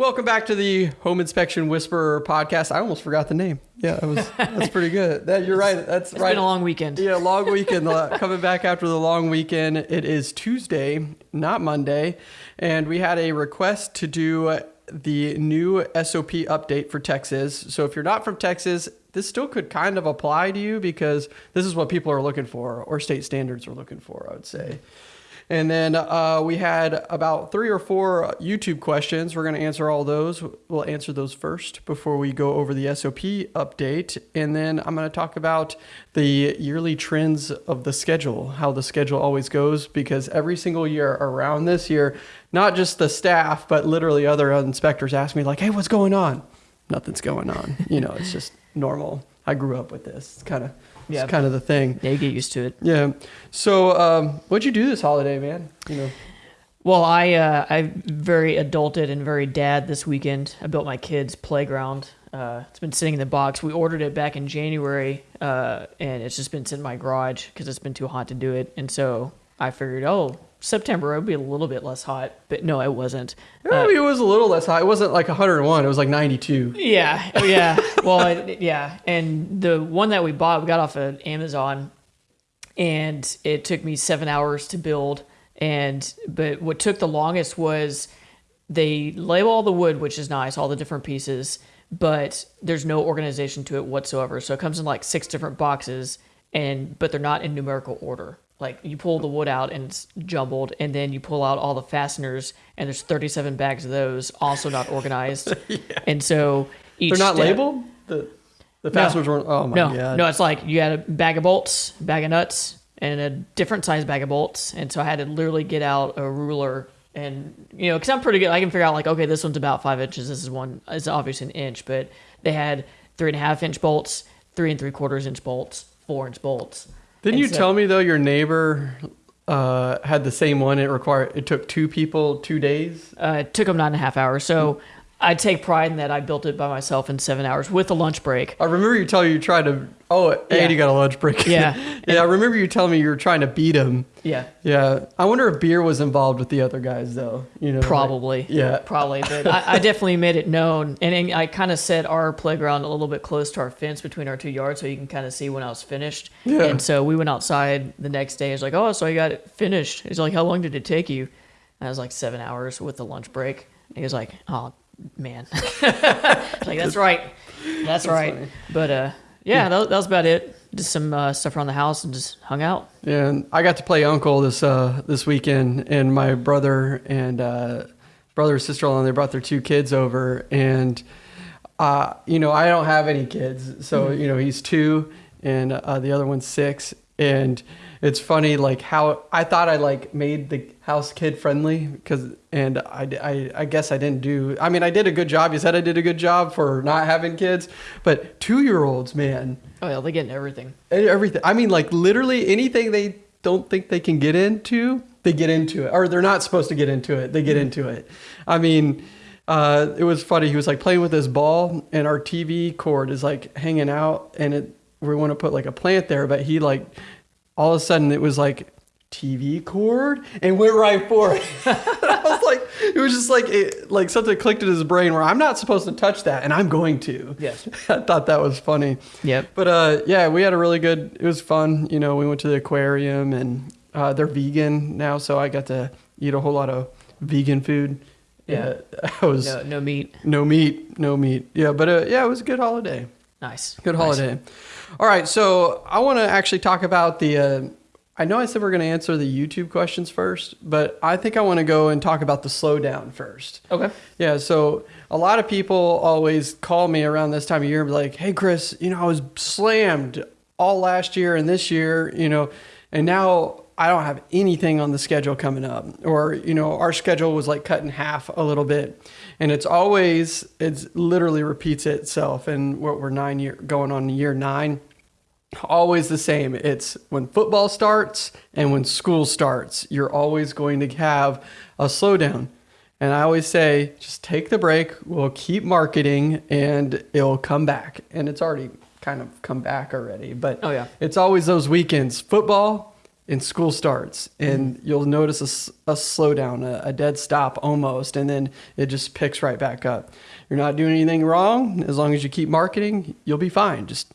Welcome back to the Home Inspection Whisperer podcast. I almost forgot the name. Yeah, that was that's pretty good. That you're right. That's It's right. been a long weekend. Yeah, long weekend. Uh, Coming back after the long weekend. It is Tuesday, not Monday, and we had a request to do the new SOP update for Texas. So if you're not from Texas, this still could kind of apply to you because this is what people are looking for, or state standards are looking for. I would say. And then uh, we had about three or four YouTube questions. We're going to answer all those. We'll answer those first before we go over the SOP update. And then I'm going to talk about the yearly trends of the schedule, how the schedule always goes, because every single year around this year, not just the staff, but literally other inspectors ask me, like, hey, what's going on? Nothing's going on. You know, it's just normal. I grew up with this. It's kind of, Yeah. it's kind of the thing. Yeah, you get used to it. Yeah. So, um, what'd you do this holiday, man? You know. Well, I uh, I very adulted and very dad this weekend. I built my kids' playground. Uh, it's been sitting in the box. We ordered it back in January, uh, and it's just been sitting in my garage because it's been too hot to do it. And so I figured, oh, September it'll be a little bit less hot, but no, it wasn't. Yeah, uh, it was a little less hot. It wasn't like 101. It was like 92. Yeah, oh, yeah. well, it, yeah, and the one that we bought, we got off of Amazon, and it took me seven hours to build. And but what took the longest was they label all the wood, which is nice, all the different pieces, but there's no organization to it whatsoever. So it comes in like six different boxes, and but they're not in numerical order. Like you pull the wood out and it's jumbled, and then you pull out all the fasteners, and there's 37 bags of those, also not organized. yeah. And so each They're not step- labeled? The the fasteners weren't. Oh my no, god. no, it's like you had a bag of bolts, bag of nuts, and a different size bag of bolts. And so I had to literally get out a ruler and you know, because I'm pretty good, I can figure out like, okay, this one's about five inches. This is one is obviously an inch, but they had three and a half inch bolts, three and three quarters inch bolts, four inch bolts. Didn't And you so- tell me though your neighbor uh, had the same one? It required. It took two people two days. Uh, it took them nine and a half hours. So I take pride in that I built it by myself in seven hours with a lunch break. I remember you telling you tried to. Oh, and Yeah. you got a lunch break. Yeah. yeah. I remember you telling me you were trying to beat him. Yeah. Yeah. I wonder if beer was involved with the other guys though. You know. like- Probably. yeah. Probably. But I, I definitely made it known. And I kind of set our playground a little bit close to our fence between our two yards so you can kind of see when I was finished. Yeah. And so we went outside the next day. It's like, oh, so I got it finished. He's like, how long did it take you? And I was like, seven hours with the lunch break. And he was like, oh, man. Like, that's right. That's, right. funny. But uh, yeah, that, that was about it. Just some uh, stuff around the house and just hung out. Yeah, and I got to play uncle this uh this weekend, and my brother and uh, brother and sister in law they brought their two kids over, and uh you know I don't have any kids, so you know he's two, and uh, the other one's six, and it's funny like how I thought I like made the house kid friendly because and I, I I guess I didn't do I mean I did a good job. You said I did a good job for not having kids, but two year olds, man. Oh, yeah, they get into everything. Everything. I mean, like literally anything they don't think they can get into, they get into it, or they're not supposed to get into it. They get into it. I mean, uh, it was funny. He was like playing with his ball, and our TV cord is like hanging out, and it we want to put like a plant there, but he like all of a sudden it was like TV cord and went right for it. I was like, it was just like it, like something clicked in his brain where I'm not supposed to touch that, and I'm going to. Yes. I thought that was funny. Yep. But uh, yeah, we had a really good. It was fun. You know, we went to the aquarium, and uh, they're vegan now, so I got to eat a whole lot of vegan food. Yeah. I was No, no meat. no meat, no meat. Yeah, but uh, yeah, it was a good holiday. Nice. Good Nice. holiday. All right, so I want to actually talk about the. Uh, I know I said we're going to answer the YouTube questions first, but I think I want to go and talk about the slowdown first. Okay. Yeah, so a lot of people always call me around this time of year and be like, hey, Chris, you know, I was slammed all last year and this year, you know, and now I don't have anything on the schedule coming up. Or, you know, our schedule was like cut in half a little bit. And it's always, it's literally repeats itself. And what we're nine year going on year nine always the same. It's when football starts and when school starts, you're always going to have a slowdown. And I always say, just take the break. We'll keep marketing and it'll come back. And it's already kind of come back already. But Oh, yeah. it's always those weekends football and school starts and mm-hmm. you'll notice a slowdown, a, a dead stop almost, and then it just picks right back up. You're not doing anything wrong. As long as you keep marketing, you'll be fine. Just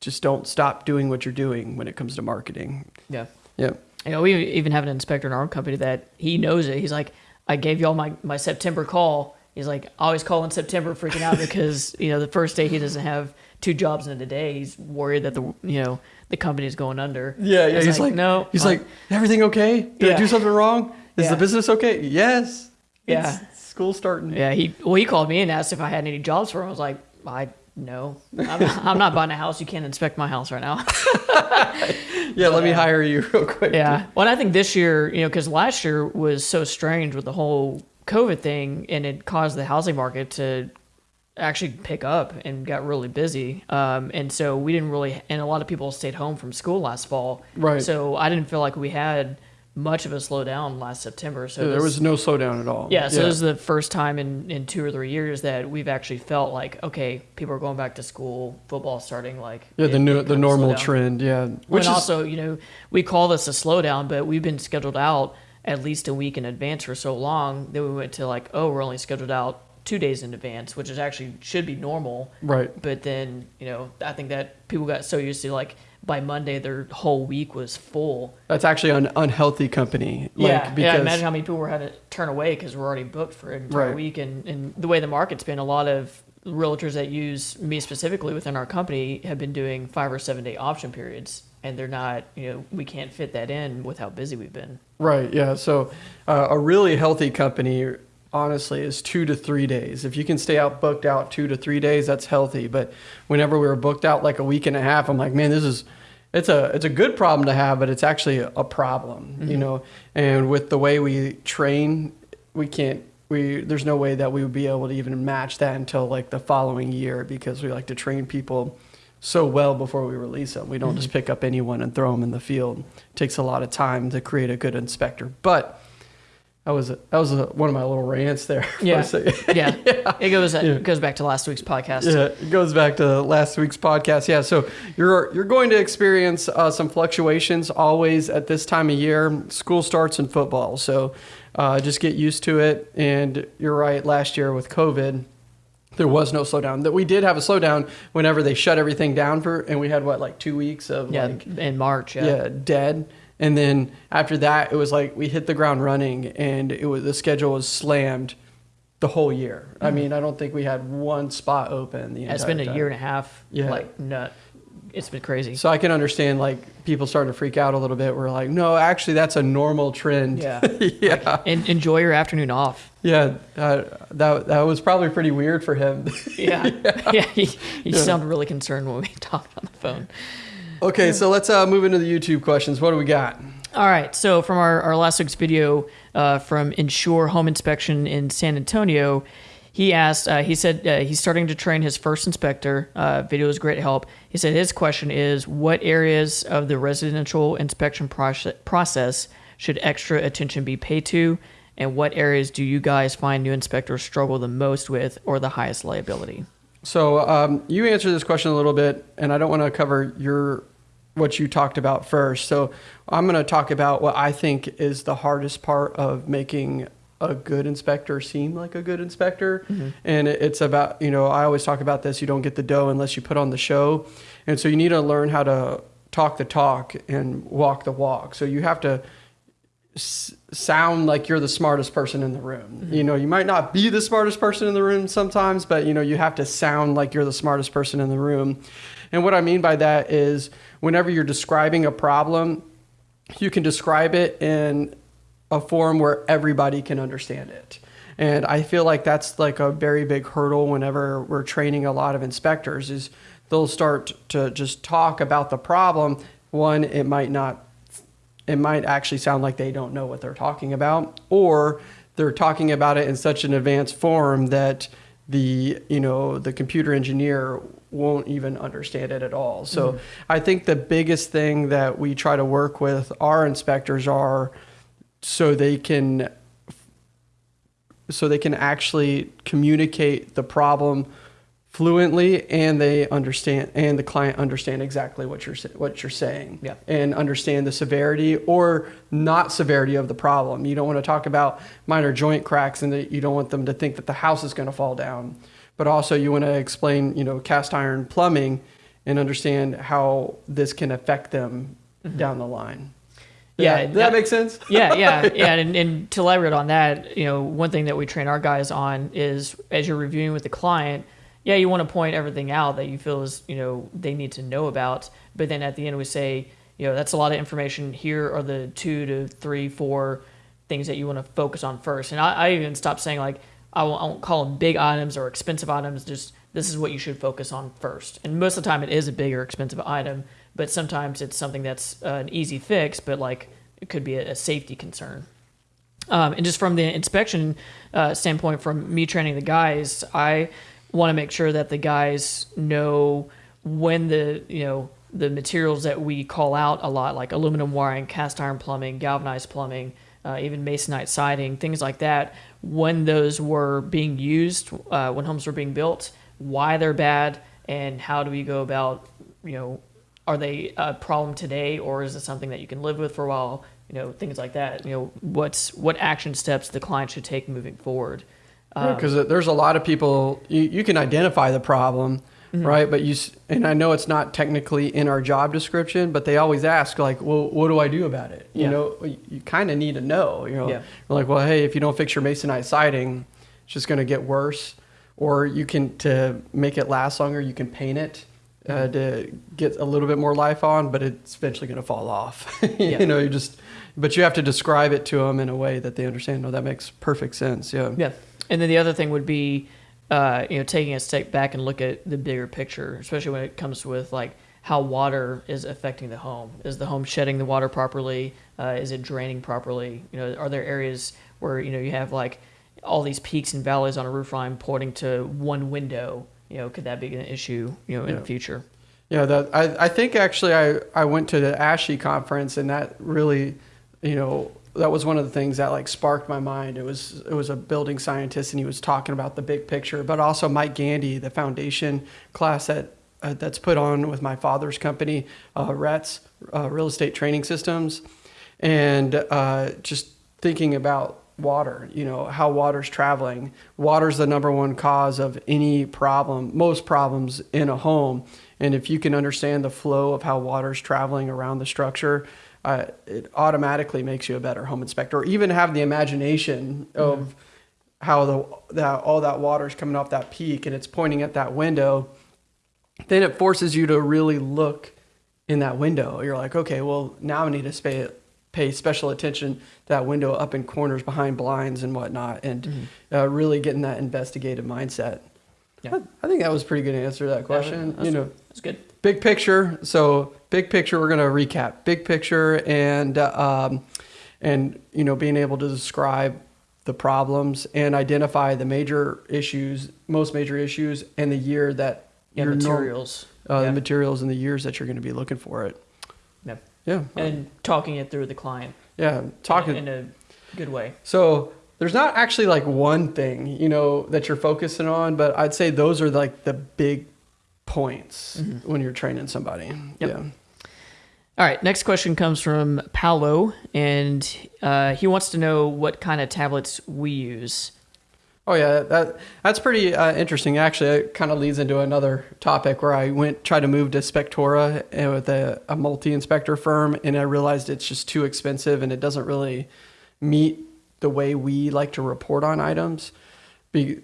just don't stop doing what you're doing when it comes to marketing. Yeah. Yep. You know, we even have an inspector in our own company that he knows it. He's like, I gave y'all my, my September call. He's like, always calling September freaking out because, you know, the first day he doesn't have two jobs in a day. He's worried that the, you know, the company is going under. Yeah, yeah. He's like, no. He's uh, like, everything okay? Did I do something wrong? Is Yeah. the business okay? Yes. Yeah. It's school starting. yeah, he, well, he called me and asked if I had any jobs for him. I was like, I, no, I'm, I'm not buying a house. You can't inspect my house right now. Yeah, let me hire you real quick. Yeah. Well, and I think this year, you know, because last year was so strange with the whole COVID thing, and it caused the housing market to actually pick up and got really busy. Um, and so we didn't really, and a lot of people stayed home from school last fall. Right. So I didn't feel like we had much of a slowdown last September. So Yeah, there was no slowdown at all. yeah, so this is the first time in, in two or three years that we've actually felt like, okay, people are going back to school, football starting like yeah, the it- new, it the normal trend. Yeah, Which which is also, you know, we call this a slowdown, but we've been scheduled out at least a week in advance for so long that we went to like, oh, we're only scheduled out two days in advance, which is actually should be normal. right. But then, you know, I think that people got so used to like by Monday their whole week was full. That's actually an unhealthy company. Like, yeah, because yeah. Imagine how many people were having to turn away because we're already booked for an entire Right. week, and and the way the market's been, a lot of realtors that use me specifically within our company have been doing five or seven day option periods, and they're not, you know, we can't fit that in with how busy we've been. Right. Yeah. So uh, a really healthy company, honestly, is two to three days. If you can stay out booked out two to three days, that's healthy. But whenever we were booked out like a week and a half, I'm like, man, this is. It's a it's a good problem to have, but it's actually a problem, you know. And with the way we train, we can't we there's no way that we would be able to even match that until like the following year because we like to train people so well before we release them. We don't just pick up anyone and throw them in the field. It takes a lot of time to create a good inspector. But that was a, that was a, one of my little rants there. a Yeah. Yeah, it goes Yeah. it goes back to last week's podcast. Yeah, it goes back to last week's podcast. Yeah, so you're you're going to experience uh, some fluctuations always at this time of year. School starts in football, so uh, just get used to it. And you're right. Last year with COVID, there was no slowdown. That we did have a slowdown whenever they shut everything down for, and we had what like two weeks of Yeah, like in March. Yeah. yeah. dead. And then after that, it was like we hit the ground running, and it was the schedule was slammed the whole year. I mean, I don't think we had one spot open the. It's been a time. year and a half. Yeah. Like nut. It's been crazy. So I can understand like people starting to freak out a little bit. We're like, no, actually, that's a normal trend. Yeah. yeah, And enjoy your afternoon off. yeah. Uh, that that was probably pretty weird for him. Yeah. yeah. he, he sounded really concerned when we talked on the phone. okay, so let's uh, move into the YouTube questions. What do we got? All right. So from our, our last week's video uh, from Insure Home Inspection in San Antonio, he asked, uh, he said uh, he's starting to train his first inspector. Uh, video is great help. He said his question is what areas of the residential inspection proce- process should extra attention be paid to? And what areas do you guys find new inspectors struggle the most with or the highest liability? So um, you answered this question a little bit, and I don't want to cover your what you talked about first. So I'm going to talk about what I think is the hardest part of making a good inspector seem like a good inspector. Mm-hmm. And it's about, you know, I always talk about this you don't get the dough unless you put on the show. And so you need to learn how to talk the talk and walk the walk. So you have to s- sound like you're the smartest person in the room. Mm-hmm. You know, you might not be the smartest person in the room sometimes, but you know, you have to sound like you're the smartest person in the room. And what I mean by that is whenever you're describing a problem, you can describe it in a form where everybody can understand it. And I feel like that's like a very big hurdle whenever we're training a lot of inspectors is they'll start to just talk about the problem. One, it might not it might actually sound like they don't know what they're talking about or they're talking about it in such an advanced form that the you know the computer engineer won't even understand it at all so mm-hmm. i think the biggest thing that we try to work with our inspectors are so they can so they can actually communicate the problem fluently and they understand and the client understand exactly what you're what you're saying Yeah. and understand the severity or not severity of the problem. You don't want to talk about minor joint cracks and that you don't want them to think that the house is going to fall down. But also you want to explain, you know, cast iron plumbing and understand how this can affect them mm-hmm. down the line. Yeah, Does that, does that- that make sense? yeah, yeah, yeah. And, and to elaborate on that, you know, one thing that we train our guys on is as you're reviewing with the client, yeah, you want to point everything out that you feel is, you know, they need to know about. But then at the end, we say, you know, that's a lot of information. Here are the two to three, four things that you want to focus on first. And I, I even stopped saying, like, I won't, I won't call them big items or expensive items. Just this is what you should focus on first. And most of the time, it is a bigger, expensive item. But sometimes it's something that's uh, an easy fix, but like it could be a, a safety concern. Um, and just from the inspection uh, standpoint, from me training the guys, I want to make sure that the guys know when the you know the materials that we call out a lot, like aluminum wiring, cast iron plumbing, galvanized plumbing, uh, even masonite siding, things like that, when those were being used, uh, when homes were being built, why they're bad, and how do we go about you know are they a problem today or is it something that you can live with for a while? You know things like that. You know what's what action steps the client should take moving forward. Um, because there's a lot of people you, you can identify the problem Mm-hmm. right? But you and i know it's not technically in our job description but they always ask like well what do i do about it? You Yeah. know you, you kind of need to know you know? Yeah. Like well hey if you don't fix your masonite siding it's just going to get worse or you can to make it last longer you can paint it uh, to get a little bit more life on but it's eventually going to fall off. Yeah. you know you just but you have to describe it to them in a way that they understand. No that makes perfect sense yeah. Yeah. And then the other thing would be uh, you know taking a step back and look at the bigger picture especially when it comes with like how water is affecting the home. Is the home shedding the water properly? Uh, is it draining properly? You know are there areas where you know you have like all these peaks and valleys on a roof line pointing to one window you know could that be an issue you know in Yeah. the future Yeah, that I, I think actually I, I went to the ASHI conference and that really, you know, that was one of the things that like sparked my mind. It was it was a building scientist and he was talking about the big picture, but also Mike Gandy, the foundation class that uh, that's put on with my father's company, uh, RETS, uh, Real Estate Training Systems, and uh, just thinking about water you know how water's traveling. Water's the number one cause of any problem most problems in a home. And if you can understand the flow of how water's traveling around the structure uh, it automatically makes you a better home inspector or even have the imagination of how the that all that water's coming off that peak and it's pointing at that window. Then it forces you to really look in that window. You're like, okay, well, now I need to pay, pay special attention to that window up in corners behind blinds and whatnot, and uh, really getting that investigative mindset. Yeah. I, I think that was a pretty good answer to that question. that's- you know, that's good big picture. So big picture, we're gonna recap big picture and uh, um, and you know being able to describe the problems and identify the major issues, most major issues, and the year that yeah your materials uh, yeah. the materials and the years that you're going to be looking for it. Yeah. And talking it through with the client yeah. Talking. in a good way so there's not actually like one thing you know that you're focusing on, but I'd say those are like the big points when you're training somebody. Yep. Yeah. All right, next question comes from Paolo, and uh, he wants to know what kind of tablets we use. Oh yeah, that that's pretty uh, interesting. Actually, it kind of leads into another topic where I went tried to move to Spectora uh, with a, a multi-inspector firm, and I realized it's just too expensive and it doesn't really meet the way we like to report on items. Be,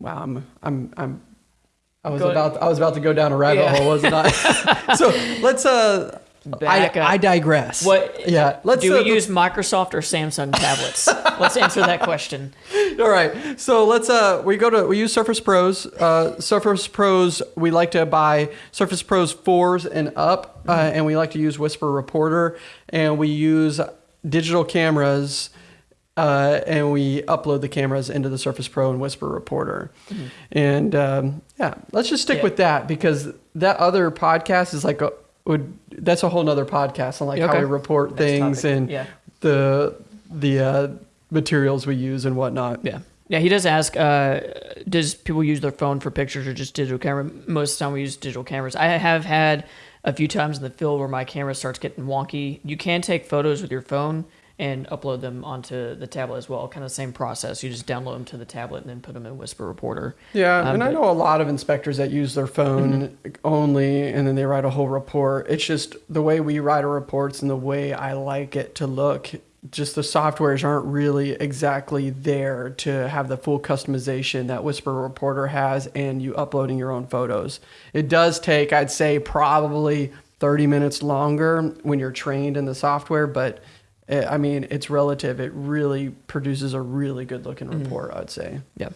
wow, I'm I'm I'm. I was Go- about I was about to go down a rabbit Yeah. hole, wasn't I? so let's uh. Back I, up. I digress. What? Yeah. Let's do uh, we use Microsoft or Samsung tablets? Let's answer that question. All right. So let's uh we go to we use Surface Pros. Uh Surface Pros we like to buy Surface Pros 4s and up uh, and we like to use Whisper Reporter and we use digital cameras uh, and we upload the cameras into the Surface Pro and Whisper Reporter. And um, yeah, let's just stick Yeah. with that because that other podcast is like a would that's a whole nother podcast on like how we report Next things topic. and Yeah. the the uh, materials we use and whatnot. Yeah. Yeah, he does ask, uh, does people use their phone for pictures or just digital camera? Most of the time we use digital cameras. I have had a few times in the field where my camera starts getting wonky. You can take photos with your phone and upload them onto the tablet as well. Kind of the same process. You just download them to the tablet and then put them in Whisper Reporter. Yeah, Um, and I know a lot of inspectors that use their phone only and then they write a whole report. It's just the way we write our reports and the way I like it to look. Just the softwares aren't really exactly there to have the full customization that Whisper Reporter has and you uploading your own photos. It does take, I'd say, probably 30 minutes longer when you're trained in the software, but eh, I mean, it's relative. It really produces a really good looking report, I'd say. Yeah.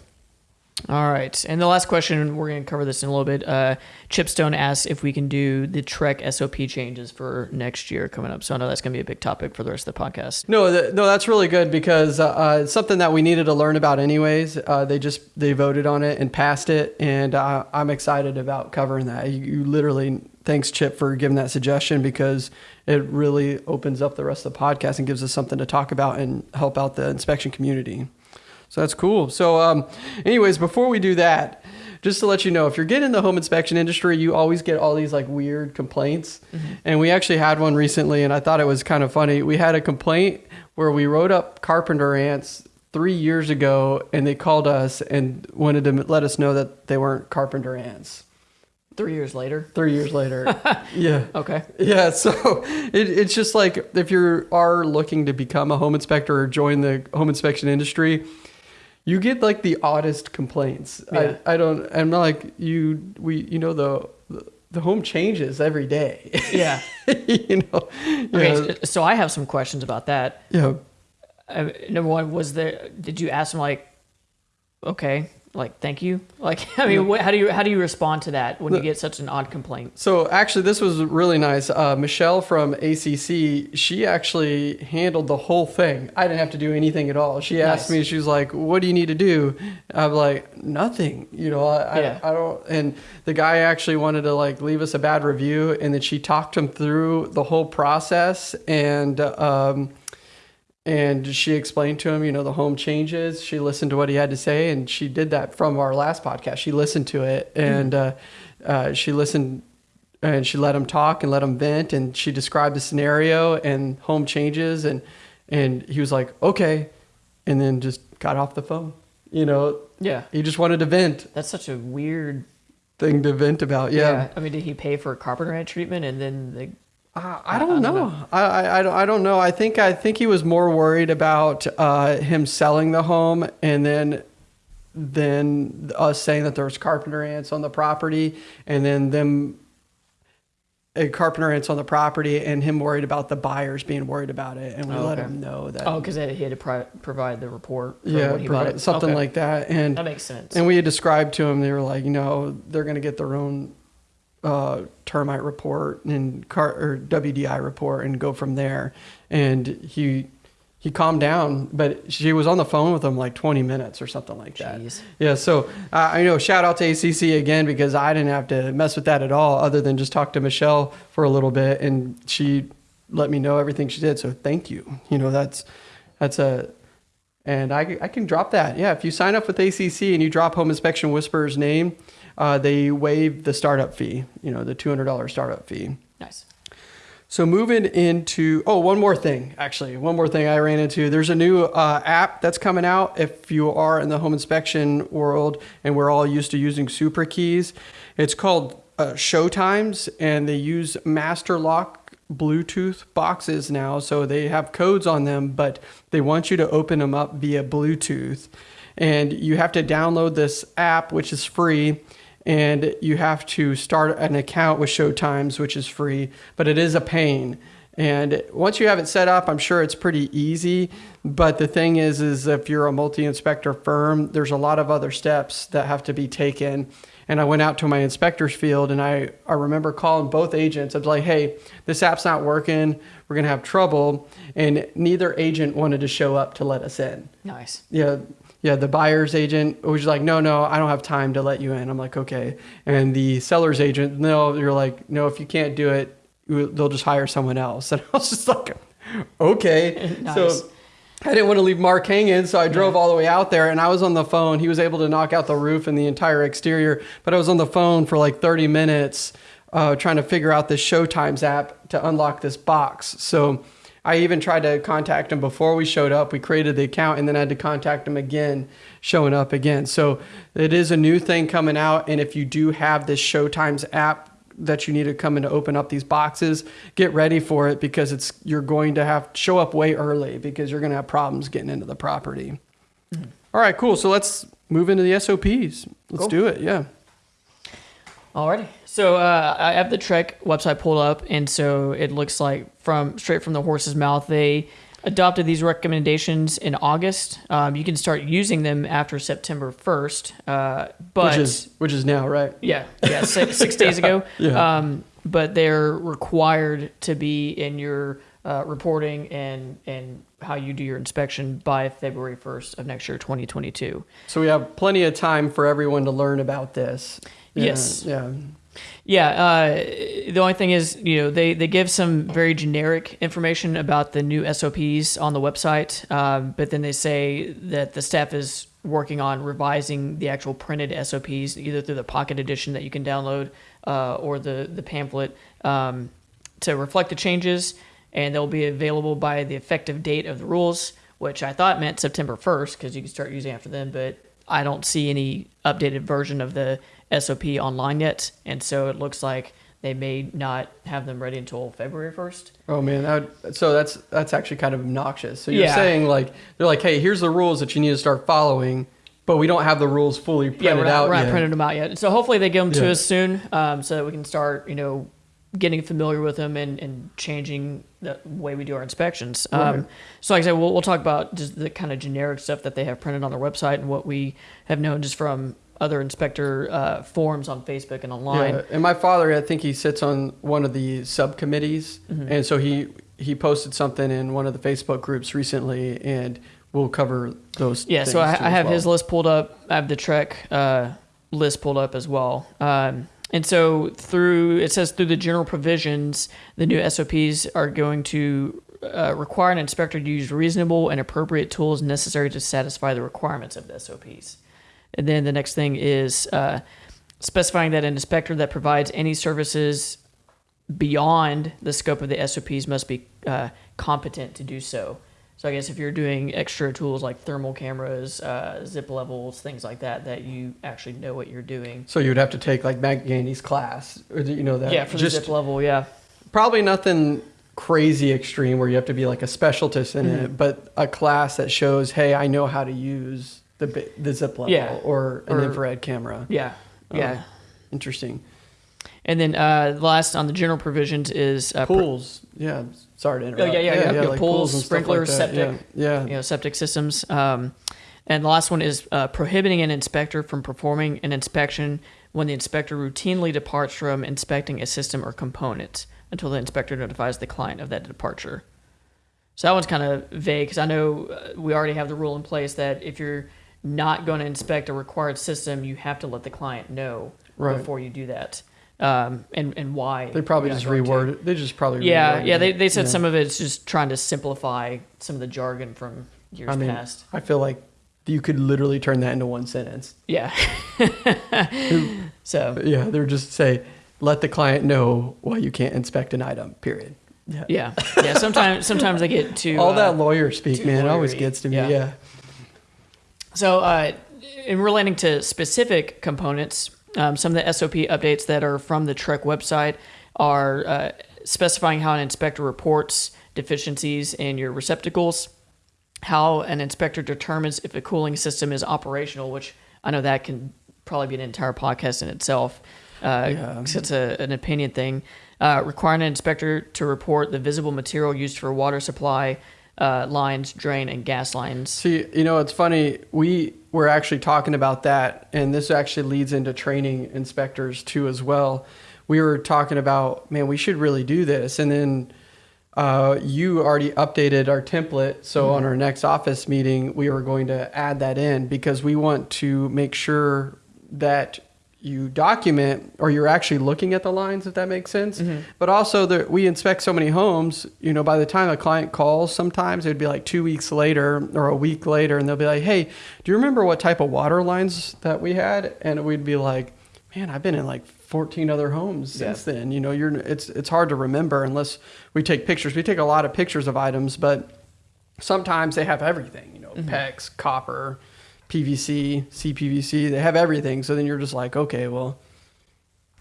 All right. And the last question, we're going to cover this in a little bit. Uh, Chipstone asks if we can do the TREC SOP changes for next year coming up. So I know that's going to be a big topic for the rest of the podcast. No, th- no, that's really good because uh, uh, it's something that we needed to learn about anyways. Uh, they just they voted on it and passed it, and uh, I'm excited about covering that. You, you literally thanks Chip for giving that suggestion because it really opens up the rest of the podcast and gives us something to talk about and help out the inspection community. So that's cool. So, um, anyways, before we do that, just to let you know, if you're getting in the home inspection industry, you always get all these like weird complaints. And we actually had one recently, and I thought it was kind of funny. We had a complaint where we wrote up carpenter ants three years ago, and they called us and wanted to let us know that they weren't carpenter ants. Three years later. Three years later, yeah. Okay. Yeah, so it, it's just like if you are looking to become a home inspector or join the home inspection industry, you get like the oddest complaints. Yeah. I, I don't. I'm not like you. We you know the the, home changes every day. Yeah. you know. Okay. So I have some questions about that. yeah. Uh, number one, was there, did you ask them like, okay, like, thank you? Like, I mean, what, how do you, how do you respond to that when you get such an odd complaint? So actually, this was really nice. Uh, Michelle from ACC, she actually handled the whole thing. I didn't have to do anything at all. She asked Nice. me, she was like, "What do you need to do?" I'm like, "Nothing." You know, I, Yeah. I, I don't. And the guy actually wanted to like leave us a bad review, and then she talked him through the whole process and. Um, and she explained to him, you know, the home changes. She listened to what he had to say, and she did that from our last podcast. She listened to it, and uh, uh, she listened, and she let him talk and let him vent, and she described the scenario and home changes, and and he was like, okay, and then just got off the phone. You know, Yeah. he just wanted to vent, That's such a weird. thing to vent about. yeah. I mean, did he pay for a carpenter ant treatment and then the, Uh, I don't know. I, I, I, don't, I don't know. I think I think he was more worried about uh, him selling the home and then then us saying that there was carpenter ants on the property and then them uh, carpenter ants on the property and him worried about the buyers being worried about it and we Oh, let okay. him know that oh, because he had to pri- provide the report yeah when he provide- something Okay. like that and That makes sense. and we had described to him, they were like, you know, they're going to get their own uh, termite report and car or WDI report and go from there. And he he calmed down, but she was on the phone with him like 20 minutes or something like that. Jeez. Yeah. So uh, I know shout out to ACC again because I didn't have to mess with that at all, other than just talk to Michelle for a little bit, and she let me know everything she did. So thank you. You know, that's that's a and I, I can drop that. Yeah, if you sign up with ACC and you drop Home Inspection Whisperer's name, uh, they waive the startup fee. You know, the two hundred dollars startup fee. Nice. So moving into oh, one more thing actually, one more thing I ran into. There's a new uh, app that's coming out. If you are in the home inspection world and we're all used to using Supra keys, it's called uh, Showtimes, and they use Master Lock Bluetooth boxes now. So they have codes on them, but they want you to open them up via Bluetooth, and you have to download this app, which is free and you have to start an account with Showtimes, which is free, but it is a pain. And once you have it set up, I'm sure it's pretty easy. But the thing is, is if you're a multi-inspector firm, there's a lot of other steps that have to be taken. And I went out to my inspector's field, and I, I remember calling both agents. I was like, "Hey, this app's not working. We're gonna have trouble." And neither agent wanted to show up to let us in Nice. yeah yeah the buyer's agent was like no no i don't have time to let you in i'm like okay and the seller's agent no you're like no if you can't do it they'll just hire someone else and i was just like okay Nice. so I didn't want to leave Mark hanging, so I drove all the way out there and I was on the phone. He was able to knock out the roof and the entire exterior, but I was on the phone for like 30 minutes uh, trying to figure out this Showtimes app to unlock this box. So I even tried to contact him before we showed up. We created the account and then I had to contact him again, showing up again. So it is a new thing coming out. And if you do have this Showtimes app, that you need to come in to open up these boxes, get ready for it because it's you're going to have show up way early because you're going to have problems getting into the property. Mm-hmm. All right, cool. So let's move into the SOPs. Let's cool. do it. Yeah. Alrighty. So uh, I have the TREC website pulled up, and so it looks like from straight from the horse's mouth, they adopted these recommendations in August. Um, you can start using them after September 1st. Uh, but which is which is now, right? Yeah, yeah, six, six days ago. Yeah. Um, but they're required to be in your uh, reporting and and how you do your inspection by February 1st of next year, 2022. So we have plenty of time for everyone to learn about this. Yeah, yes. Yeah. Yeah, uh, the only thing is, you know, they, they give some very generic information about the new SOPs on the website, um, but then they say that the staff is working on revising the actual printed SOPs, either through the Pocket Edition that you can download uh, or the the pamphlet, um, to reflect the changes, and they'll be available by the effective date of the rules, which I thought meant September 1st because you can start using after then, but I don't see any updated version of the SOP online yet, and so it looks like they may not have them ready until February first. Oh man, that would, so that's that's actually kind of obnoxious. So you're yeah. saying like they're like, hey, here's the rules that you need to start following, but we don't have the rules fully printed yeah, we're not, out we're not yet. printed them out yet. So hopefully they give them to us soon, um, so that we can start, you know, getting familiar with them and, and changing the way we do our inspections. Right. Um, so, like I said, we'll, we'll talk about just the kind of generic stuff that they have printed on their website and what we have known just from other inspector uh, forums on Facebook and online. Yeah. And my father, I think he sits on one of the subcommittees, mm-hmm. and so he he posted something in one of the Facebook groups recently, and we'll cover those. Yeah, so I, I have well. his list pulled up. I have the TREC uh, list pulled up as well. Um, and so through it says through the general provisions, the new SOPs are going to uh, require an inspector to use reasonable and appropriate tools necessary to satisfy the requirements of the SOPs. And then the next thing is uh, specifying that an inspector that provides any services beyond the scope of the SOPs must be uh, competent to do so. So I guess if you're doing extra tools like thermal cameras, uh, zip levels, things like that, that you actually know what you're doing. So you would have to take like Matt Gandy's class, or you know that? Yeah, for the zip level, yeah. Probably nothing crazy extreme where you have to be like a specialist in mm-hmm. it, but a class that shows, hey, I know how to use the the zip level yeah. or an or, infrared camera. Yeah, oh, yeah. Interesting. And then uh, last on the general provisions is uh, pools. Pr- yeah, sorry to interrupt. Oh, yeah, yeah, yeah. yeah, yeah like pools, pools sprinklers, like septic. Yeah, you know, septic systems. Um, and the last one is uh, prohibiting an inspector from performing an inspection when the inspector routinely departs from inspecting a system or component until the inspector notifies the client of that departure. So that one's kind of vague because I know uh, we already have the rule in place that if you're not going to inspect a required system, you have to let the client know right. before you do that. Um, and, and why. They probably just reword it. They just probably Yeah, yeah. They, they said yeah. some of it's just trying to simplify some of the jargon from years I mean, past. I feel like you could literally turn that into one sentence. Yeah. so. Yeah, they're just say, let the client know why you can't inspect an item, period. Yeah. Yeah. yeah sometimes, sometimes I get too. All uh, that lawyer speak, man, lawyery. always gets to me. yeah. yeah. So, uh, in relating to specific components, um, some of the SOP updates that are from the TREC website are uh, specifying how an inspector reports deficiencies in your receptacles, how an inspector determines if a cooling system is operational, which I know that can probably be an entire podcast in itself. Uh, yeah. It's a, an opinion thing. Uh, requiring an inspector to report the visible material used for water supply, uh, lines, drain, and gas lines. See, you know, it's funny. We were actually talking about that, and this actually leads into training inspectors too, as well. We were talking about, man, we should really do this, and then uh, you already updated our template. So mm-hmm. on our next office meeting, we were going to add that in because we want to make sure that you document or you're actually looking at the lines if that makes sense. Mm-hmm. but also the, we inspect so many homes you know by the time a client calls sometimes it'd be like two weeks later or a week later and they'll be like hey do you remember what type of water lines that we had? And we'd be like man i've been in like 14 other homes since then. You know you're it's it's hard to remember unless we take pictures. We take a lot of pictures of items but sometimes they have everything, you know, PEX, copper, PVC, CPVC, they have everything. So then you're just like, okay, well,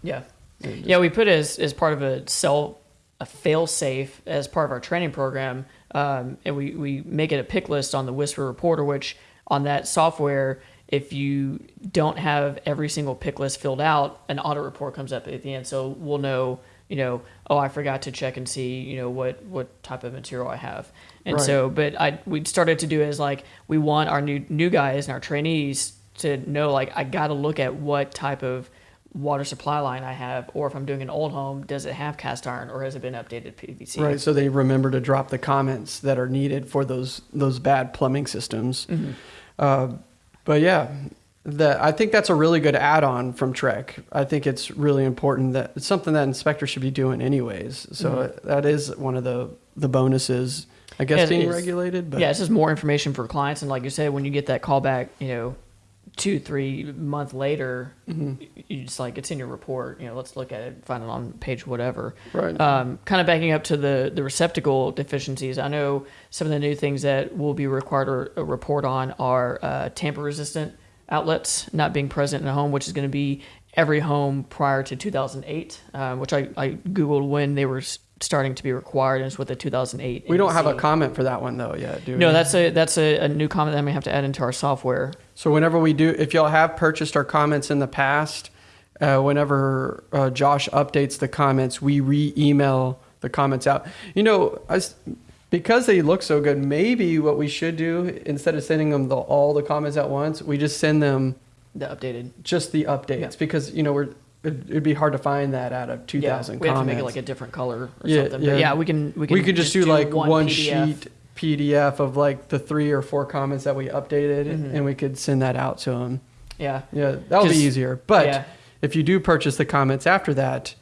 Yeah. Yeah, we put it as, as part of a cell a fail safe as part of our training program. Um, and we, we make it a pick list on the Whisper Reporter, which on that software, if you don't have every single pick list filled out, an audit report comes up at the end. So we'll know, you know, oh, I forgot to check and see, you know, what, what type of material I have. And Right. so, but I, we started to do is like, we want our new, new guys and our trainees to know, like, I got to look at what type of water supply line I have, or if I'm doing an old home, does it have cast iron or has it been updated PVC? right. So they remember to drop the comments that are needed for those, those bad plumbing systems. Uh, but yeah, that I think that's a really good add-on from TREC. I think it's really important that it's something that inspectors should be doing anyways. So that is one of the, the bonuses, I guess, Yeah, being regulated. But yeah, it's just more information for clients, and like you said, when you get that call back, you know, two, three month later, Mm-hmm. you just like it's in your report. You know, let's look at it, find it on page whatever. Right. Um, kind of backing up to the the receptacle deficiencies. I know some of the new things that will be required to report on are uh, tamper resistant outlets not being present in a home, which is going to be every home prior to 2008, um, which I, I googled when they were starting to be required, and it's with the 2008. we don't have a comment for that one though yet, do we? No, that's a that's a, a new comment that we have to add into our software. So whenever we do, if y'all have purchased our comments in the past, uh, whenever uh, Josh updates the comments, we re-email the comments out. You know, I because they look so good, maybe what we should do instead of sending them the, all the comments at once, we just send them The updated. just the updates Yeah. because you know we're it, it'd be hard to find that out of two thousand yeah, we have to comments. make it like a different color or Yeah, something. yeah. But yeah, we can we can we could just, do, like one, PDF. sheet PDF of like the three or four comments that we updated, Mhm. and we could send that out to them. Yeah, Yeah, that'll be easier. But if you do purchase the comments after that,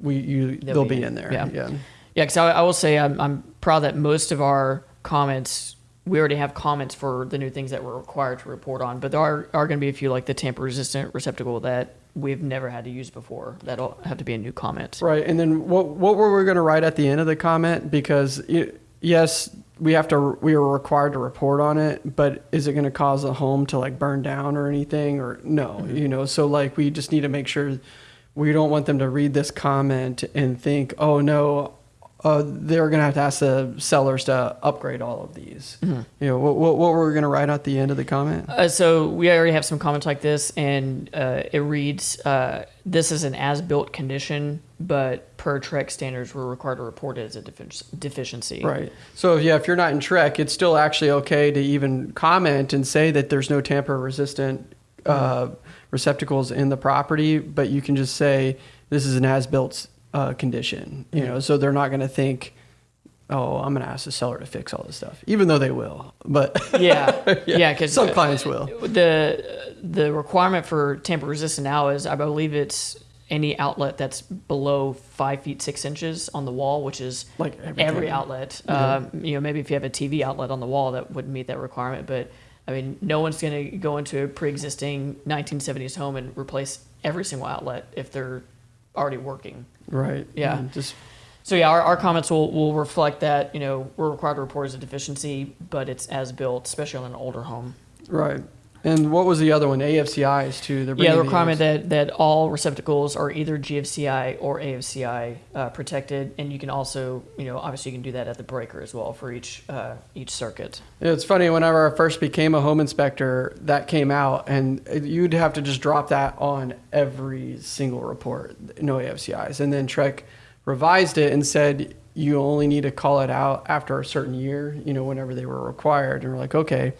we you They'll they'll, be be, in- in there. yeah. Yeah. Because I, I will say I'm I'm proud that most of our comments we already have comments for the new things that we're required to report on. But there are are going to be a few like the tamper resistant receptacle that we've never had to use before. That'll have to be a new comment. Right. And then what what were we going to write at the end of the comment? Because y- yes, we have to we are required to report on it, but is it going to cause a home to like burn down or anything or no? Mm-hmm. You know, so like we just need to make sure we don't want them to read this comment and think, oh no. Uh, they're gonna have to ask the sellers to upgrade all of these. Mm-hmm. You know what? What, what were we gonna write at the end of the comment? Uh, so we already have some comments like this, and uh, it reads, uh, "This is an as-built condition, but per TREC standards, we're required to report it as a defi- deficiency." Right. So yeah, if you're not in TREC, it's still actually okay to even comment and say that there's no tamper resistant uh, receptacles in the property, but you can just say this is an as-built uh, condition. You know, so they're not going to think, oh, I'm going to ask the seller to fix all this stuff, even though they will. But Yeah, yeah, because some clients will. the the requirement for tamper resistant now is, I believe it's any outlet that's below five feet six inches on the wall, which is Like everything. every outlet. Um, you know, maybe if you have a TV outlet on the wall, that wouldn't meet that requirement. But I mean, no one's going to go into a pre-existing 1970s home and replace every single outlet if they're already working. Right. Yeah. And Just So yeah, our, our comments will, will reflect that, you know, we're required to report as a deficiency, but it's as built, especially on an older home. right. And what was the other one? AFCIs too. They're Yeah, the requirement that, that all receptacles are either GFCI or AFCI uh, protected, and you can also, you know, obviously you can do that at the breaker as well for each uh, each circuit. It's funny, whenever I first became a home inspector, that came out, and you'd have to just drop that on every single report, no AFCIs. And then TREC revised it and said you only need to call it out after a certain year, you know, whenever they were required. And we're like, okay.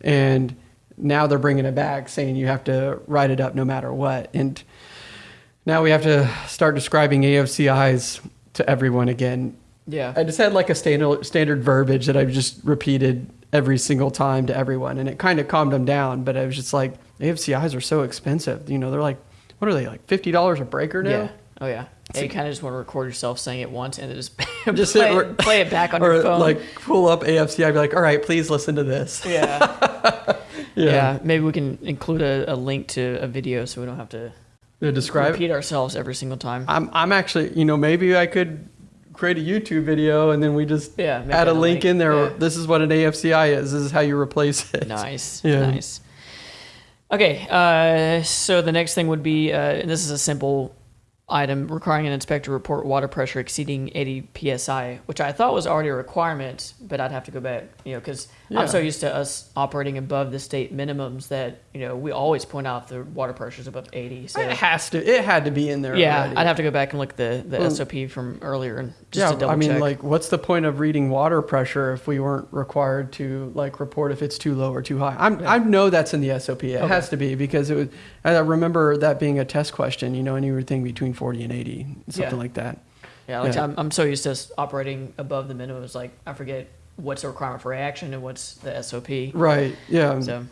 And now they're bringing it back saying you have to write it up no matter what. And now we have to start describing AFCIs to everyone again Yeah. I just had like a standard standard verbiage that I've just repeated every single time to everyone, and it kind of calmed them down. But I was just like, AFCIs are so expensive. You know, they're like, what are they like fifty dollars a breaker now? Yeah. Oh yeah. You kind of just want to record yourself saying it once and then just, Just play, it, re- play it back on or your phone. like pull up AFC. I'd be like, all right, please listen to this. yeah. yeah. Maybe we can include a, a link to a video so we don't have to To describe. repeat ourselves every single time. I'm I'm actually you know maybe I could create a YouTube video and then we just Yeah. add a link in there. Yeah. This is what an AFCI is. This is how you replace it. Nice. Yeah. Nice. Okay. Uh, so the next thing would be, uh, and this is a simple item requiring an inspector to report water pressure exceeding 80 psi, which I thought was already a requirement, but I'd have to go back, you know, because Yeah. I'm so used to us operating above the state minimums that you know we always point out the water pressure is above 80. So It has to. It had to be in there. yeah, already. I'd have to go back and look at the the mm. Well, SOP from earlier and just yeah, to double I mean, check. like, what's the point of reading water pressure if we weren't required to like report if it's too low or too high? I'm, Yeah. I know that's in the SOP. It Okay. has to be because it was. I remember that being a test question. You know, anything between 40 and 80, something Yeah. like that. Yeah, like Yeah. I'm, I'm so used to operating above the minimum. It's like I forget what's the requirement for action and what's the SOP. Right. Yeah. So,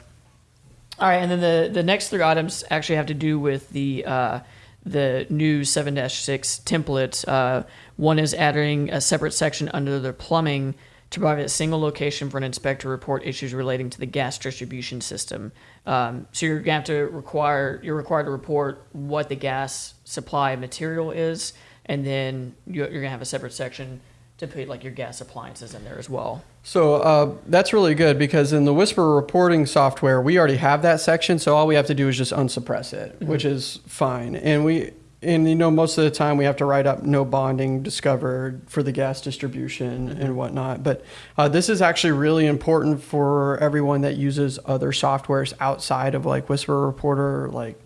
all right, and then the the next three items actually have to do with the uh, the new 7-6 template. Uh, one is adding a separate section under the plumbing to provide a single location for an inspector to report issues relating to the gas distribution system. Um, so you're gonna have to require you're required to report what the gas supply material is, and then you're, you're gonna have a separate section to put like your gas appliances in there as well. So uh, that's really good because in the Whisper reporting software, we already have that section. So all we have to do is just unsuppress it, which is fine. And we, and you know, most of the time we have to write up no bonding discovered for the gas distribution and whatnot. But uh, this is actually really important for everyone that uses other softwares outside of like Whisper Reporter, like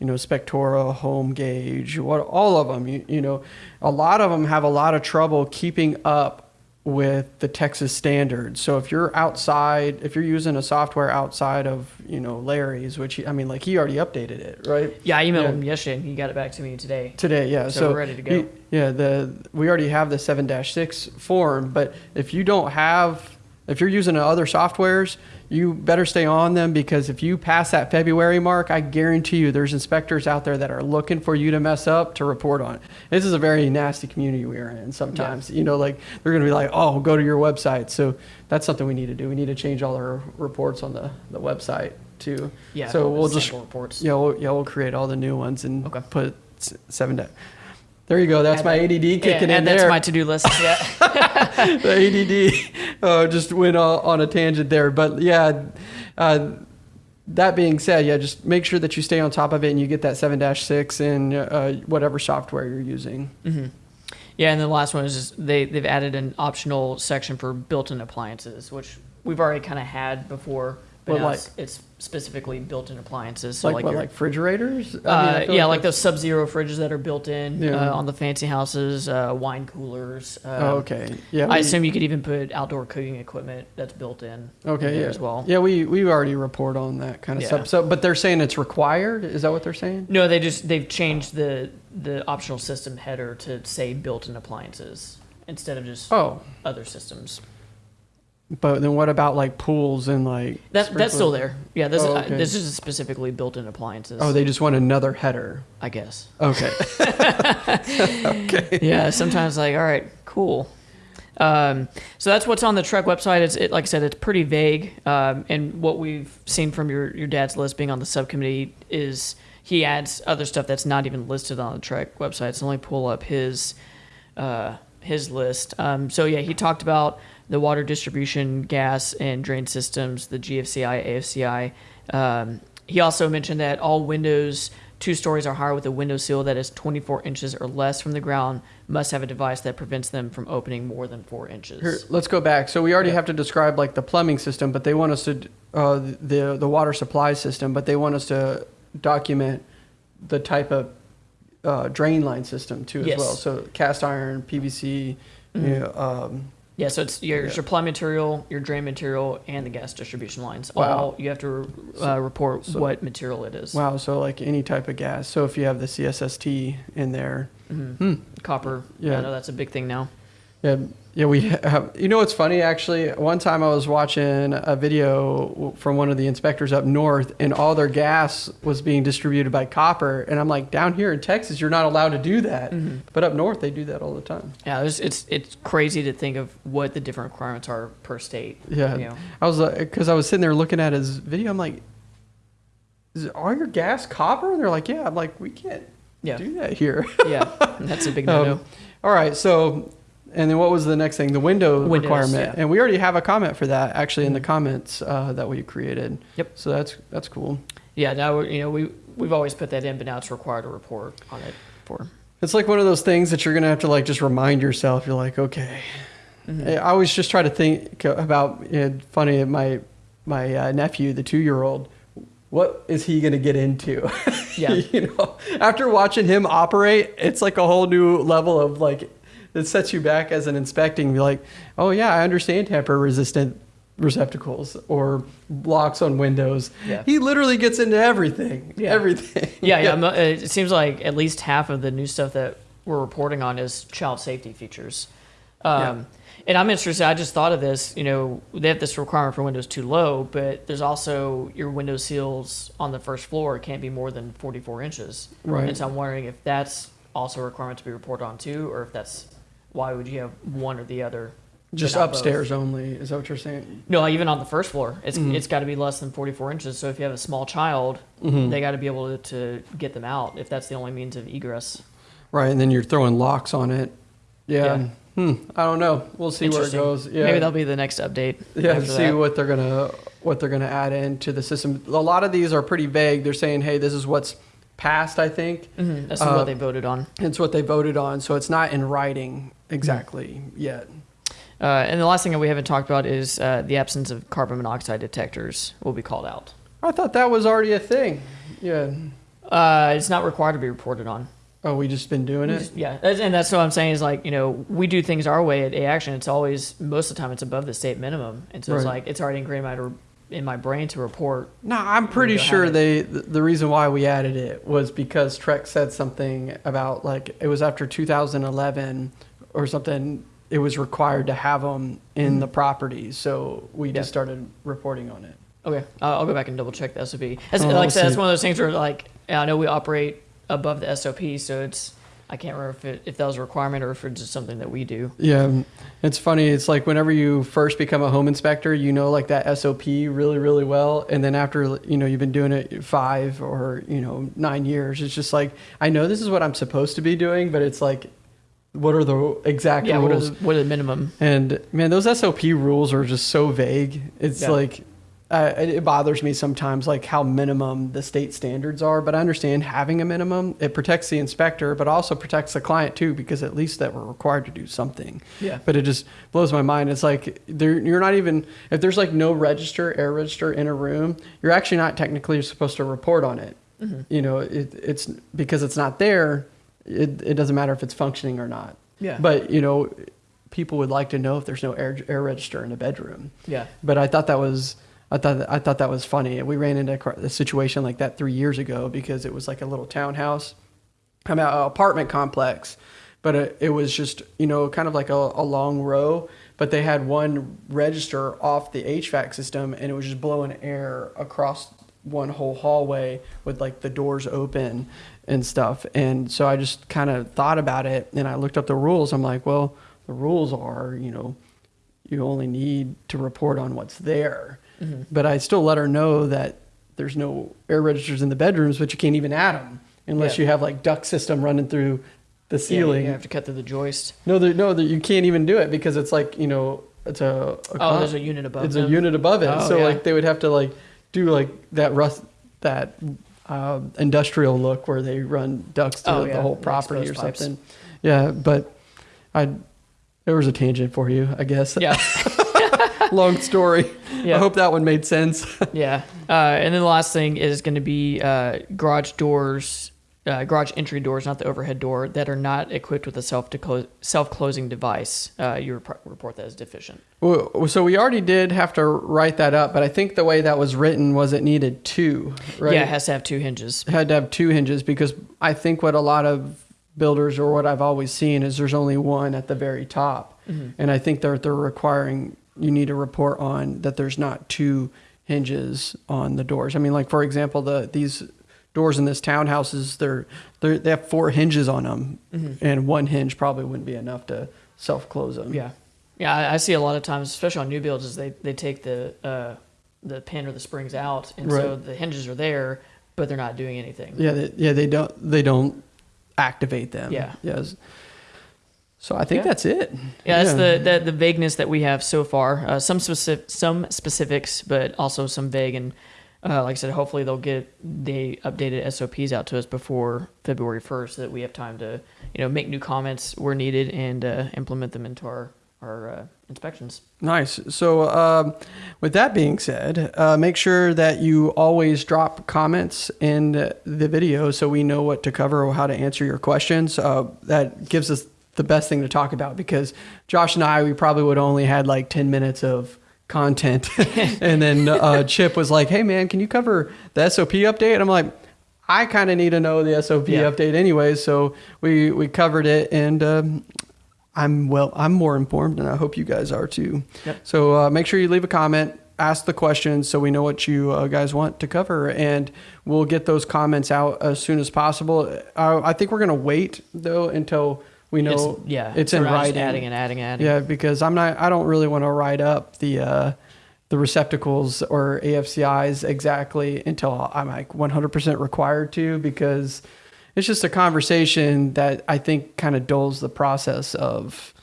you know, Spectora, Home Gauge, what all of them. You, you know, a lot of them have a lot of trouble keeping up with the Texas standards. So if you're outside, if you're using a software outside of you know Larry's, which he, I mean, like he already updated it, right? Yeah, I emailed Yeah. him yesterday and he got it back to me today. Today, yeah. So So, we're ready to go. he- yeah, the we already have the seven six form, but if you don't have, if you're using other softwares, you better stay on them because if you pass that February mark, I guarantee you there's inspectors out there that are looking for you to mess up to report on. This is a very nasty community we are in. Sometimes, you know, like they're going to be like, "Oh, go to your website." So that's something we need to do. We need to change all our reports on the the website too. Yeah, So we'll just reports. yeah, we'll, yeah, we'll create all the new ones and Okay. put seven. Da- there you go. That's Add my ADD Yeah, kicking add in that there. to my to-do list. Yeah. the ADD uh, just went on, on a tangent there, but yeah. Uh, that being said, yeah, just make sure that you stay on top of it and you get that seven six in uh, whatever software you're using. yeah, and the last one is just they they've added an optional section for built-in appliances, which we've already kind of had before, but Well, like- it's, specifically built-in appliances. So like, like, what, your- like refrigerators? I mean, uh, yeah, like that's- those Sub-Zero fridges that are built in Yeah. uh, on the fancy houses, uh, wine coolers. Uh, Oh, okay. Yeah. I assume you could even put outdoor cooking equipment that's built in. in Okay. there Yeah. as well. Yeah, we we already report on that kind of Yeah. stuff. So, but they're saying it's required. Is that what they're saying? No, they just they've changed the the optional system header to say built-in appliances instead of just Oh, other systems. But then what about like pools and like? That, that's still there. Yeah, this, Oh, uh, okay. this is specifically built-in appliances. Oh, they just want another header. I guess. Okay. okay. yeah, sometimes like, all right, cool. Um, so that's what's on the TREC website. It's it, like I said, it's pretty vague. Um, and what we've seen from your your dad's list being on the subcommittee is he adds other stuff that's not even listed on the TREC website. So let me pull up his uh, his list. Um, so yeah, he talked about the water distribution, gas and drain systems, the GFCI, AFCI. Um, he also mentioned that all windows two stories or higher with a window sill that is 24 inches or less from the ground must have a device that prevents them from opening more than four inches. Here, let's go back. So we already Yeah. have to describe like the plumbing system, but they want us to uh, the the water supply system, but they want us to document the type of uh, drain line system too as Yes. well. So cast iron, PVC. You know, um, Yeah, so it's your, Yeah. your plumbing material, your drain material, and the gas distribution lines. Wow. All you have to uh, report what material it is. wow. So like any type of gas. So if you have the CSST in there, Mhm. hmm, Copper. Yeah. Yeah, I know that's a big thing now. Yeah, yeah, we have. You know what's funny? Actually, one time I was watching a video from one of the inspectors up north, and all their gas was being distributed by copper. And I'm like, down here in Texas, you're not allowed to do that, but up north they do that all the time. Yeah, it's, it's it's crazy to think of what the different requirements are per state. Yeah, you know. I was because I was sitting there looking at his video. I'm like, is all your gas copper? And they're like, yeah. I'm like, we can't Yeah. do that here. yeah, that's a big no-no. Um, all right, so and then what was the next thing? The window Windows, requirement, yeah. Mm-hmm. and we already have a comment for that actually in the comments uh, that we created. Yep. So that's that's cool. yeah, now we're- you know we we've always put that in, but now it's required to report on it for. It's like one of those things that you're gonna have to like just remind yourself. You're like, okay. I always just try to think about. You know, funny, my my uh, nephew, the two year old. What is he gonna get into? Yeah. you know, after watching him operate, it's like a whole new level of like. It sets you back as an inspecting. Like, oh yeah, I understand tamper resistant receptacles or locks on windows. Yeah. He literally gets into everything. Yeah. Everything. Yeah, yeah. uh, It seems like at least half of the new stuff that we're reporting on is child safety features. Um, Yeah. And I'm interested. I just thought of this. You know, they have this requirement for windows too low, but there's also your window seals on the first floor can't be more than 44 inches. Right. And so I'm wondering if that's also a requirement to be reported on too, or if that's why would you have one or the other? Just not both? upstairs only. Is that what you're saying? No, even on the first floor, it's Mhm. it's got to be less than 44 inches. So if you have a small child, Mhm. they got to be able to, to get them out if that's the only means of egress. Right, and then you're throwing locks on it. Yeah. Yeah. Hmm. I don't know. We'll see where it goes. Yeah. Maybe that'll be the next update. yeah. See that. what they're gonna what they're gonna add into the system. A lot of these are pretty vague. They're saying, hey, this is what's passed. I think Mhm, That's Uh, what they voted on. it's what they voted on, so it's not in writing exactly yet. Uh, and the last thing that we haven't talked about is uh, the absence of carbon monoxide detectors will be called out. I thought that was already a thing. Yeah. Uh, it's not required to be reported on. Oh, we just been doing it. yeah, and that's what I'm saying is like you know we do things our way at A Action. It's always most of the time it's above the state minimum, and so it's like it's already ingrained in my, in my brain to report. No, I'm pretty sure ahead. they the the reason why we added it was because TREC said something about like it was after 2011 or something. It was required to have them in the property, so we Yeah. just started reporting on it. Okay, uh, I'll go back and double check the SOP. As, Oh, like I said, that's one of those things where like I know we operate above the SOP, so it's I can't remember if it, if that was a requirement or if it's just something that we do. Yeah, it's funny. It's like whenever you first become a home inspector, you know like that SOP really, really well, and then after you know you've been doing it five or you know nine years, it's just like I know this is what I'm supposed to be doing, but it's like, what are the exact Yeah, what are rules? the, what are the minimum? And man, those SOP rules are just so vague. It's Yeah. like uh, it it bothers me sometimes, like how minimum the state standards are. But I understand having a minimum. It protects the inspector, but also protects the client too, because at least that we're required to do something. Yeah. But it just blows my mind. It's like there, you're not even if there's like no register, air register in a room, you're actually not technically supposed to report on it. You know, it, it's because it's not there. It, it doesn't matter if it's functioning or not. Yeah. But you know, people would like to know if there's no air, air register in a bedroom. Yeah. But I thought that was I thought I thought that was funny. We ran into a a situation like that three years ago because it was like a little townhouse, I mean, a apartment complex, but it, it was just you know kind of like a, a long row. But they had one register off the HVAC system, and it was just blowing air across one whole hallway with like the doors open and stuff. And so I just kind of thought about it, and I looked up the rules. I'm like, well, the rules are you know you only need to report on what's there. Mm-hmm. But I still let her know that there's no air registers in the bedrooms, but you can't even add them unless Yeah. you have like duct system running through the ceiling. Yeah, you have to cut through the joist. No, there, no, there, you can't even do it because it's like you know it's a, a Oh, con- there's a unit above. it's them. a unit above it. Oh, so yeah. like they would have to like do like that rust that uh, industrial look where they run ducts through Oh, the whole property or pipes. something. Yeah, but I there was a tangent for you, I guess. Yeah, Long story. Yeah. I hope that one made sense. yeah. Uh, and then the last thing is going to be uh, garage doors, uh, garage entry doors, not the overhead door, that are not equipped with a self self closing device. Uh, you rep- report that as deficient. Well, so we already did have to write that up, but I think the way that was written was it needed two, right? Yeah, it has to have two hinges. It had to have two hinges because I think what a lot of builders or what I've always seen is there's only one at the very top, Mm-hmm. and I think they're they're requiring you need to report on that there's not two hinges on the doors. I mean, like for example, the these doors in this townhouses they're, they're they have four hinges on them, and one hinge probably wouldn't be enough to self close them. Yeah, yeah. I, I see a lot of times, especially on new builds, is they they take the uh, the pin or the springs out, and so the hinges are there, but they're not doing anything. Yeah, they, yeah, they don't they don't activate them. Yeah. Yes. So I think Yeah. that's it. Yeah, that's the, the the vagueness that we have so far. Uh, some specific, some specifics, but also some vague. And uh, like I said, hopefully they'll get the updated SOPs out to us before February first, so that we have time to you know make new comments where needed and uh, implement them into our our uh, inspections. Nice. So, um, with that being said, uh, make sure that you always drop comments in the video so we know what to cover or how to answer your questions. Uh, that gives us the best thing to talk about because Josh and I, we probably would only had like 10 minutes of content. and then uh, Chip was like, hey, man, can you cover the SOP update? And I'm like, I kind of need to know the SOP Yeah. update anyway. So we, we covered it and um, I'm well, I'm more informed and I hope you guys are too. Yep. So uh, make sure you leave a comment, ask the questions so we know what you uh, guys want to cover, and we'll get those comments out as soon as possible. Uh, I think we're gonna wait though until we know It's- yeah, it's so in we're not just writing. adding and adding and adding. Yeah, because I'm not. I don't really want to write up the uh, the receptacles or AFCIs exactly until I'm like 100% required to because it's just a conversation that I think kind of dulls the process of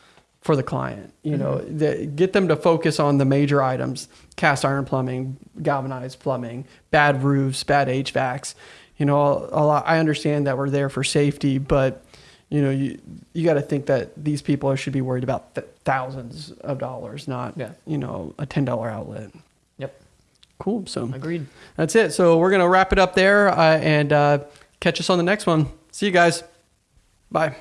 for the client. You know, the, get them to focus on the major items: cast iron plumbing, galvanized plumbing, bad roofs, bad HVACs. You know, a lot. I understand that we're there for safety, but you know, you you got to think that these people should be worried about th- thousands of dollars, not Yeah. you know a ten dollar outlet. Yep. Cool. So Agreed. that's it. So we're gonna wrap it up there uh, and uh, catch us on the next one. See you guys. Bye.